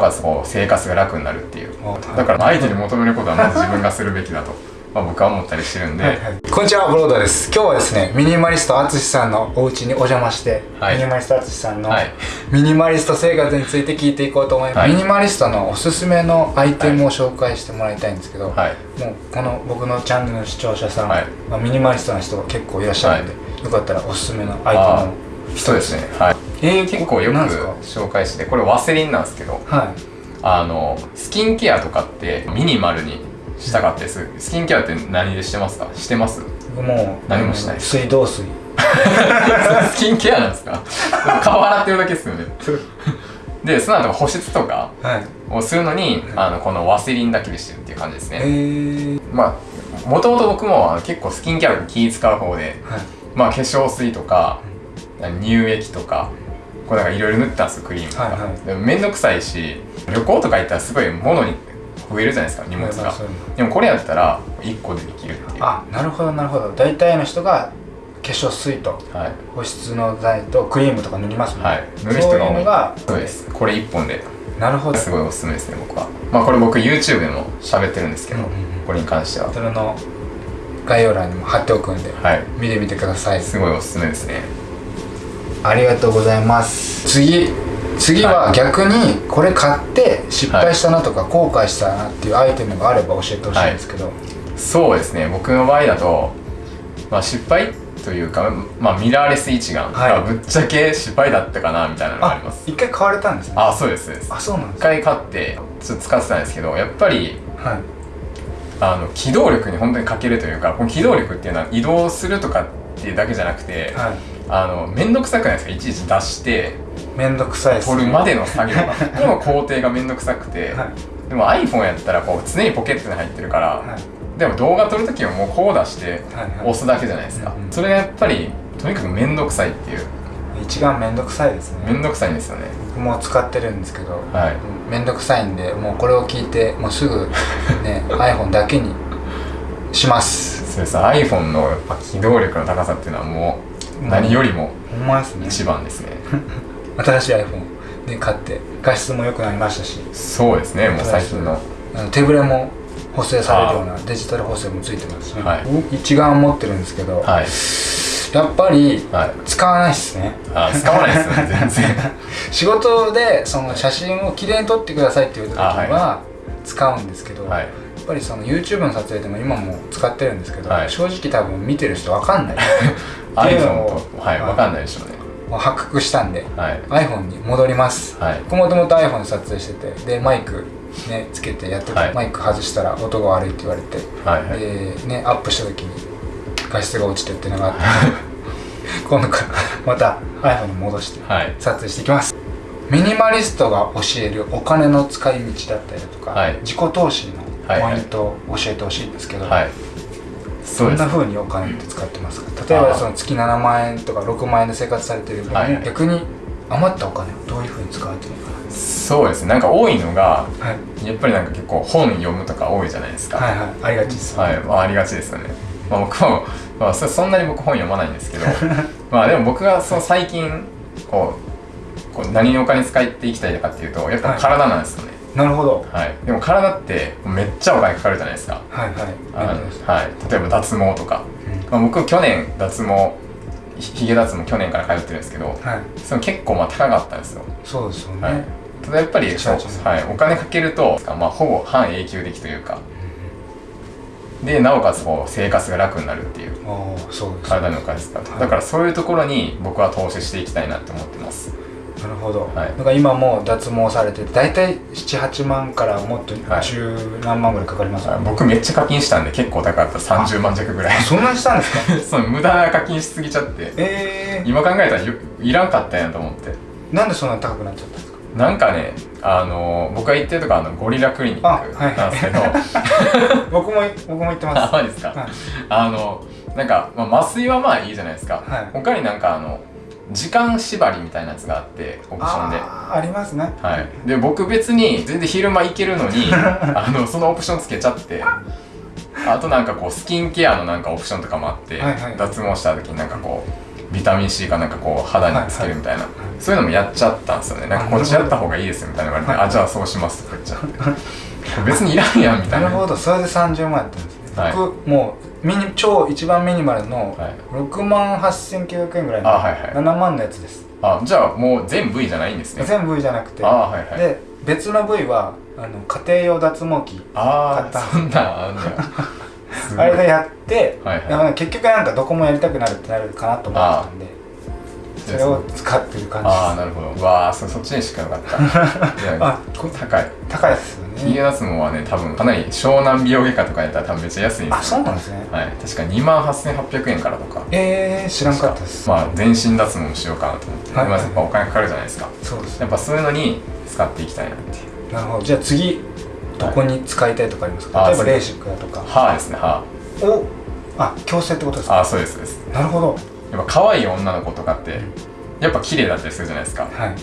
かつこう生活が楽になるっていう。だから相手に求めることはまず自分がするべきだと。まあ、僕は思ったりしてるんで、はいはい、こんにちはブロードです。今日はですねミニマリスト淳さんのお家にお邪魔して、はい、ミニマリスト淳さんのミニマリスト生活について聞いていこうと思います、はい、ミニマリストのおすすめのアイテムを紹介してもらいたいんですけど、はい、もうこの僕のチャンネルの視聴者さん、まあ、ミニマリストの人が結構いらっしゃるんで、よかったらおすすめのアイテムをそうですね。はい、えー、結構よく紹介してこれワセリンなんですけど、はい、あのスキンケアとかってミニマルにしたかったですスキンケアって何でしてますか？してます？もう何もしない水道水。スキンケアなんですか？顔洗ってるだけですよね。でその後保湿とかをするのに、はい、あのこのワセリンだけでしてるっていう感じですね。まあもともと僕も結構スキンケア気使う方で、はい、まあ化粧水とか乳液とかこうなんかいろいろ塗ったんですクリームとか、はいはい、でも面倒くさいし旅行とか行ったらすごい物に増えるじゃないですか荷物が。でもこれやったら1個でできるっていう。あなるほどなるほど。大体の人が化粧水と保湿の剤とクリームとか塗りますもんね、はい、塗る人が多い。がそうです。これ1本で。なるほど。すごいおすすめですね僕は。まあこれ僕 YouTube でも喋ってるんですけど、うんうん、これに関しては。それの概要欄にも貼っておくんで、はい、見てみてください。すごいおすすめですねありがとうございます。次次は逆にこれ買って失敗したなとか後悔したなっていうアイテムがあれば教えてほしいんですけど、はい、そうですね。僕の場合だと、まあ、失敗というか、まあ、ミラーレス一眼がぶっちゃけ失敗だったかなみたいなのがあります。一回買われたんですね。あそうですそうです。あそうなんです一回買ってちょっと使ってたんですけどやっぱり、はい、あの機動力に本当に欠けるというかこの機動力っていうのは移動するとかっていうだけじゃなくて、はい、あの面倒くさくないですか？いちいち出して面倒くさいです、ね、取るまでの作業がこの工程が面倒くさくて、はい、でも iPhone やったらこう常にポケットに入ってるから、はい、でも動画撮る時はもうこう出して押すだけじゃないですか、はいはい、それがやっぱりとにかく面倒くさいっていう。一番面倒くさいですね。面倒くさいんですよね。僕も使ってるんですけど、はい、面倒くさいんでもうこれを聞いてもうすぐね iPhone だけにします。そうです。iPhone のやっぱ機動力の高さっていうのはもう何よりも一番ですね。新しい iPhone で買って画質も良くなりましたし。そうですね。もう最近の。手ぶれも補正されるようなデジタル補正もついてますね、はい、一眼持ってるんですけど、はい、やっぱり使わないですね、はい、使わないですね全然。仕事でその写真をきれいに撮ってくださいっていう時は使うんですけど、やっぱりその YouTube の撮影でも今も使ってるんですけど、正直多分見てる人分かんない。iPhone と、はい、分かんないでしょうね。発覚したんで、はい、iPhone に戻ります、はい、僕もともと iPhone で撮影しててでマイクねつけてやってて、はい、マイク外したら音が悪いって言われて、はいはい、でねアップした時に画質が落ちてっていうのがあって 今度からまた iPhone に戻して撮影していきます、ミニマリストが教えるお金の使い道だったりだとか、自己投資のポイントを教えてほしいんですけど、はい。どんなふうにお金って使ってますか？例えばその月7万円とか6万円で生活されてる分、はい、逆に余ったお金をどういうふうに使われてるのかな？そうですね。なんか多いのが、はい、やっぱりなんか結構本読むとか多いじゃないですか。はいはい。ありがちです、ね、はい、まあ、ありがちですよね、まあ、僕も、まあ、そんなに僕本読まないんですけど まあでも僕がその最近こうこう何にお金使っていきたいかっていうとやっぱ体なんですよね、はいなるほど、はい、でも体ってめっちゃお金かかるじゃないですか。はいはい。はい、例えば脱毛とか、うん、まあ、僕去年脱毛ひげ脱毛去年から通ってるんですけど、はい、その結構まあ高かったんですよ。そうですよね、はい、ただやっぱりはい、お金かけると、まあ、ほぼ半永久的というか、うん、でなおかつこう生活が楽になるっていう。そうです、ね、体のお金使って、だからそういうところに僕は投資していきたいなって思ってますなるほど、はい、だから今も脱毛されて大体78万からもっと十何万ぐらいかかります、はい、僕めっちゃ課金したんで結構高かった。30万弱ぐらい。そんなにしたんですか？そう無駄な課金しすぎちゃって、えー、今考えたらいらんかったんやと思って。なんでそんなに高くなっちゃったんですか？なんかねあの僕が行ってるとこあのゴリラクリニックなんですけど、はいはい、僕も僕も行ってます。あそうですか、はい、あのなんか、まあ、麻酔はまあいいじゃないですか、はい、他になんかあの時間縛りみたいなやつがあってオプションで。ありますね。はい。で僕別に全然昼間行けるのに あのそのオプションつけちゃってあとなんかこうスキンケアのなんかオプションとかもあって、はいはい、脱毛した時になんかこうビタミン C かなんかこう肌につけるみたいな、はいはい、そういうのもやっちゃったんですよね。なんかこっちやった方がいいですみたいな言われて、あじゃあそうしますとか言っちゃって。別にいらんやんみたいな。なるほど。それで30万やったんですね、はい、僕もうミニ超一番ミニマルの6万8900円ぐらいの7万のやつです。あじゃあもう全部位じゃないんですね。全部位じゃなくて。あ、はいはい、で別の部位はあの家庭用脱毛器ああそんなあん あれでやって、はいはい、結局なんかどこもやりたくなるってなるかなと思ったんでそれを使ってる感じ。ああなるほど。うわあそそっちにしかよかった。あ高い。高いですよね。ヒゲ脱毛はね多分かなり湘南美容外科とかやったら多分めっちゃ安いんですよ、あそうなんですね。はい。確か2万8800円からとか。ええー、知らんかったです。まあ全身脱毛もしようかなと思って、はい、やっぱお金かかるじゃないですか。そうです、ね、やっぱそういうのに使っていきたいなって。いうなるほど。じゃあ次どこに使いたいとかありますか、はい、例えばレーシックだとか。歯ですね歯。おあ矯正ってことですか？あそうですです。なるほどやっぱ可愛い女の子とかってやっぱ綺麗だったりするじゃないですか。はい。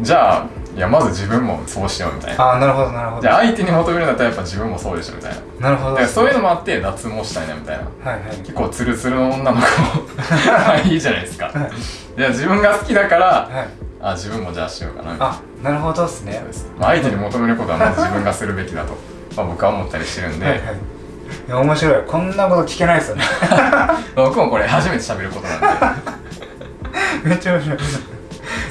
じゃあいやまず自分もそうしようみたいな。あなるほどなるほど。じゃあ相手に求めるんだったらやっぱ自分もそうでしょみたいな。なるほど、ね、そういうのもあって脱毛したいなみたいな、はいはい、結構ツルツルの女の子い。いじゃないですか、はい、じゃあ自分が好きだから、はい、あ自分もじゃあしようかなみたいな。あなるほどですね。まあ、相手に求めることはまず自分がするべきだと。まあ僕は思ったりしてるんで、はいはいいや面白い。こんなこと聞けないですよね。僕もこれ初めて喋ることなんで。めっちゃ面白い。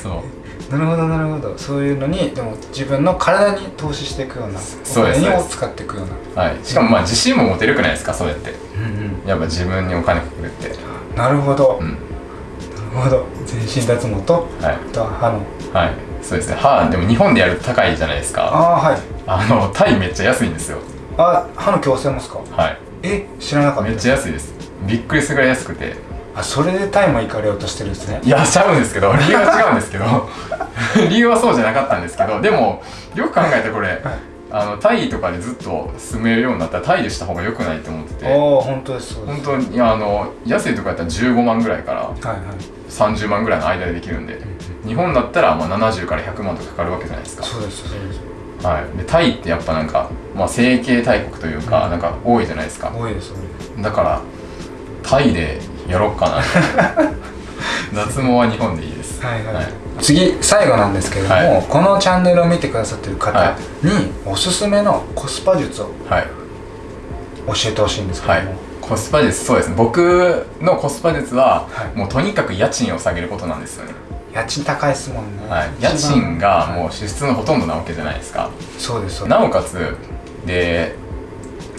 そう。なるほどなるほど。そういうのにでも自分の体に投資していくようなお金を使っていくような。はい。しかもまあ自信も持てるくないですかそうやって、うんうん、やっぱ自分にお金かけるって。なるほど、うん、なるほど。全身脱毛と、はい、と歯の。はい。そうですね。歯でも日本でやると高いじゃないですか。ああはい。あのタイめっちゃ安いんですよあ歯の矯正もですか？はい。え知らなかった。めっちゃ安いです。びっくりするぐらい安くて。あそれでタイも行かれようとしてるんですね。いやしちゃうんですけど。理由は違うんですけど。理由はそうじゃなかったんですけど。でもよく考えてこれ、はい、あのタイとかでずっと住めるようになったらタイでした方がよくないと思ってて。ああ本当です本当にあの安いとかやったら15万ぐらいから30万ぐらいの間でできるんで、日本だったらまあ70から100万とかかかるわけじゃないですか。そうですそうですはい、でタイってやっぱなんか、まあ、整形大国というか、うん、なんか多いじゃないですか。多いですだからタイでやろうかな。脱毛は日本でいいです、はいはい。はい、次最後なんですけれども、はい、このチャンネルを見てくださってる方におすすめのコスパ術を教えてほしいんですけども、はい、コスパ術そうですね。僕のコスパ術は、もうとにかく家賃を下げることなんですよね家賃高いですもんね、はい、家賃がもう支出のほとんどなわけじゃないですか。そうですなおかつで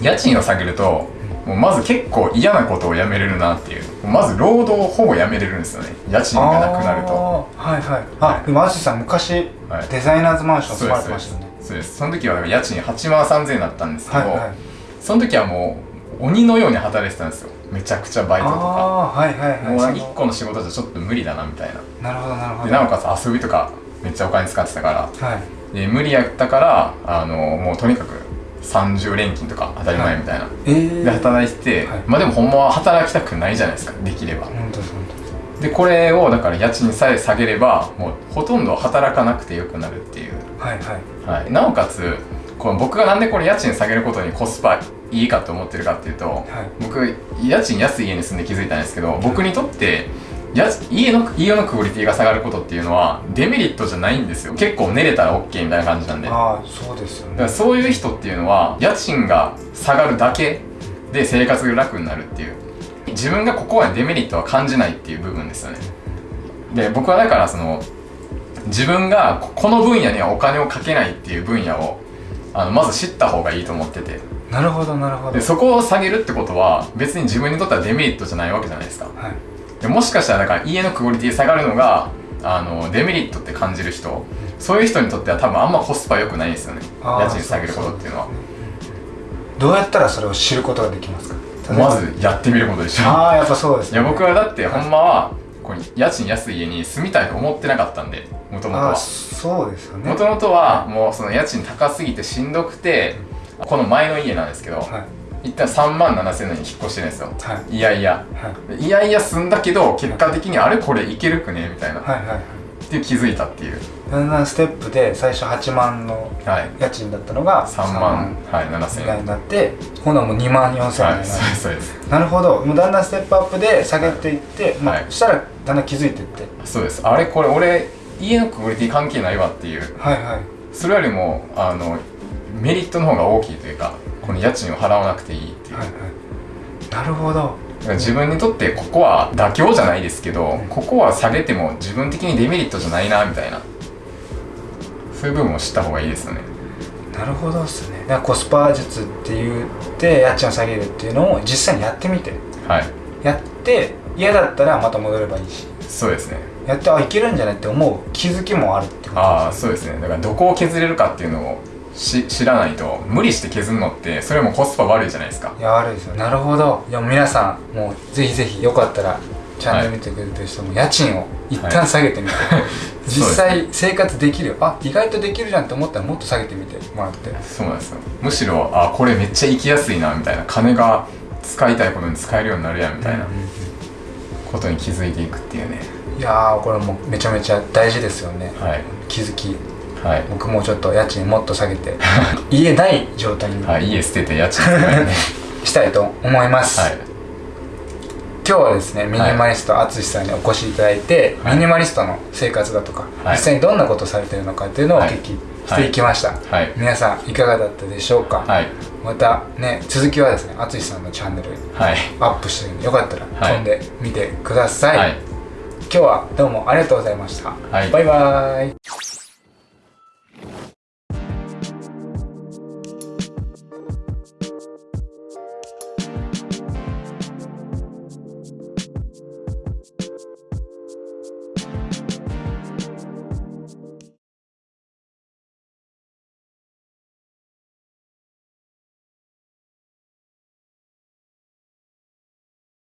家賃を下げるともうまず結構嫌なことをやめれるなっていう。まず労働をほぼやめれるんですよね。家賃がなくなると。はいはい。あでも淳さん昔、はい、デザイナーズマンション住まれてましたね。そうです。その時は家賃8万3000円だったんですけど、はいはい、その時はもう鬼のように働いてたんですよめちゃくちゃバイトとか。はいはいはい。もう1個の仕事じゃちょっと無理だなみたいな。なるほどなるほど。でなおかつ遊びとかめっちゃお金使ってたから、はい、で無理やったからあのもうとにかく30連勤とか当たり前みたいな、はい。えー、で働いてて、はい、まあでもほんまは働きたくないじゃないですかできれば。でこれをだから家賃さえ下げればもうほとんど働かなくてよくなるっていう。はいはい、はい、なおかつこの僕がなんでこれ家賃下げることにコスパいいかと思ってるかっていうと、はい、僕家賃安い家に住んで気づいたんですけど僕にとってや家の家のクオリティが下がることっていうのはデメリットじゃないんですよ。結構寝れたら OK みたいな感じなんで。ああそうですよね。だからそういう人っていうのは家賃が下がるだけで生活が楽になるっていう。自分がここはデメリットは感じないっていう部分ですよね。で僕はだからその自分がこの分野にはお金をかけないっていう分野をあのまず知った方がいいと思っててなるほどなるほど。でそこを下げるってことは別に自分にとってはデメリットじゃないわけじゃないですか、はい、でもしかしたらだから家のクオリティ下がるのがあのデメリットって感じる人そういう人にとっては多分あんまコスパ良くないですよね。家賃下げることっていうのは。どうやったらそれを知ることができますか？まずやってみることでしょ。ああやっぱそうですね。いや僕はだってほんまはこう家賃安い家に住みたいと思ってなかったんでもともとはそうですよね。もともとはもうその家賃高すぎてしんどくてこの前の家なんですけど、はい、一旦3万7千円に引っ越してるんですよ、はい、いやいや、はい、いやいや住んだけど結果的にあれこれいけるくねみたいな、はいはいはい、って気づいたっていう。だんだんステップで最初8万の家賃だったのが3万はい7000円。になって今度はもう2万4000円になる、そうですなるほど。もうだんだんステップアップで下げていって、まあ、そしたらだんだん気づいていって。そうです。あれこれ俺家のクオリティ関係ないわっていう。はいはい。それよりもあのメリットの方が大きいというかこの家賃を払わなくていいっていう、はいはい、なるほど。自分にとってここは妥協じゃないですけど、ここは下げても自分的にデメリットじゃないなみたいな。そういう部分を知った方がいいですよね。なるほどっすね。だからコスパ術って言って家賃を下げるっていうのを実際にやってみて。はい。やって嫌だったらまた戻ればいいし。そうですね。やってあいけるんじゃないって思う気づきもあるってことです、ね、ああそうですね。だからどこを削れるかっていうのをし知らないと無理して削るのってそれもコスパ悪いじゃないですか。いや悪いですよ。なるほど。いや皆さんもうぜひぜひよかったらチャンネル見てくれてる人も家賃を一旦下げてみて、はい、実際生活できるあ意外とできるじゃんって思ったらもっと下げてみて。もらって。そうなんですよ。むしろあこれめっちゃ行きやすいなみたいな。金が使いたいことに使えるようになるやんみたいな。ことに気づいていくっていうね。いやこれもめちゃめちゃ大事ですよね、はい、気づきはい、僕もちょっと家賃もっと下げて 家ない状態に、はい、家捨てて家賃 したいと思います、はい、今日はですねミニマリスト淳さんにお越しいただいて、はい、ミニマリストの生活だとか、実際にどんなことをされてるのかっていうのをお聞きしてい。きました、皆さんいかがだったでしょうか、またね続きはですね淳さんのチャンネルアップしてるんでよかったら飛んでみてください、今日はどうもありがとうございました、バイバーイ